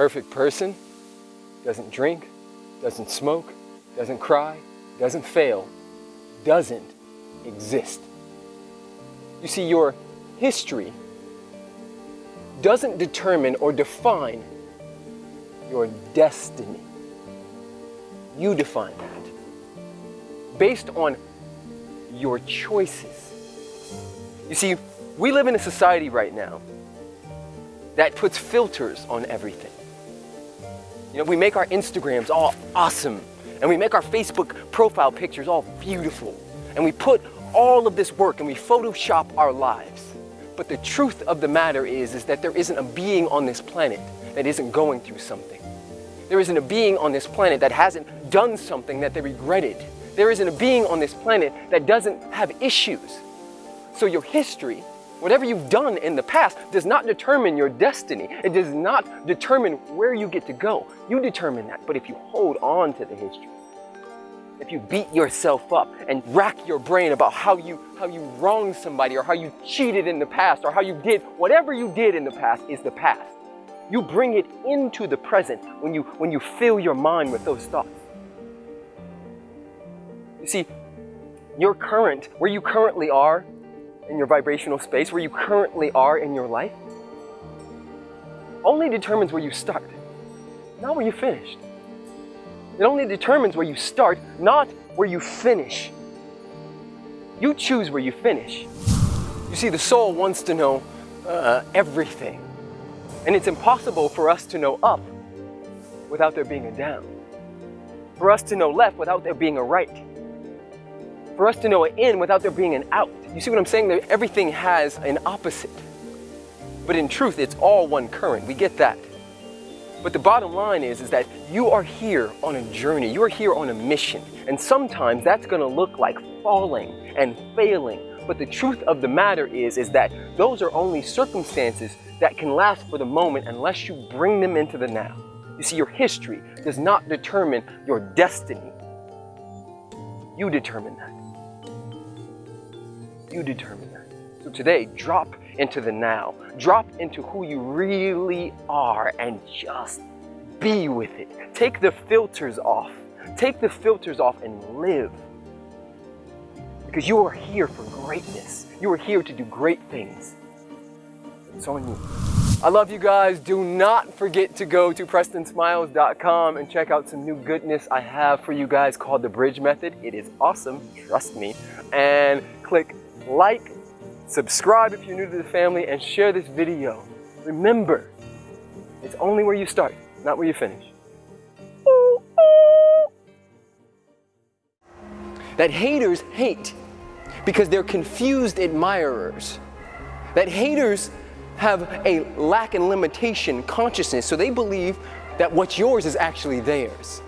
perfect person doesn't drink, doesn't smoke, doesn't cry, doesn't fail, doesn't exist. You see, your history doesn't determine or define your destiny. You define that based on your choices. You see, we live in a society right now that puts filters on everything. You know, we make our Instagrams all awesome, and we make our Facebook profile pictures all beautiful, and we put all of this work and we Photoshop our lives. But the truth of the matter is, is that there isn't a being on this planet that isn't going through something. There isn't a being on this planet that hasn't done something that they regretted. There isn't a being on this planet that doesn't have issues. So your history Whatever you've done in the past does not determine your destiny. It does not determine where you get to go. You determine that. But if you hold on to the history, if you beat yourself up and rack your brain about how you, how you wronged somebody or how you cheated in the past or how you did, whatever you did in the past is the past. You bring it into the present when you, when you fill your mind with those thoughts. You see, your current, where you currently are, in your vibrational space, where you currently are in your life, only determines where you start, not where you finished. It only determines where you start, not where you finish. You choose where you finish. You see, the soul wants to know uh, everything. And it's impossible for us to know up without there being a down. For us to know left without there being a right for us to know an in without there being an out. You see what I'm saying? That everything has an opposite. But in truth, it's all one current. We get that. But the bottom line is, is that you are here on a journey. You are here on a mission. And sometimes that's going to look like falling and failing. But the truth of the matter is, is that those are only circumstances that can last for the moment unless you bring them into the now. You see, your history does not determine your destiny. You determine that. You determine that. So today, drop into the now. Drop into who you really are and just be with it. Take the filters off. Take the filters off and live. Because you are here for greatness. You are here to do great things. It's on you. I love you guys. Do not forget to go to PrestonSmiles.com and check out some new goodness I have for you guys called the Bridge Method. It is awesome, trust me. And click like, subscribe if you're new to the family, and share this video. Remember, it's only where you start, not where you finish. That haters hate because they're confused admirers. That haters have a lack and limitation consciousness, so they believe that what's yours is actually theirs.